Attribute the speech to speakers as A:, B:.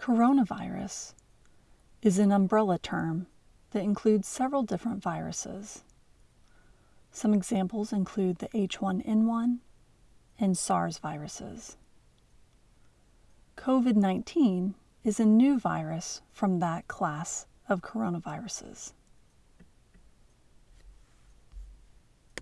A: Coronavirus is an umbrella term that includes several different viruses. Some examples include the H1N1 and SARS viruses. COVID 19 is a new virus from that class of coronaviruses.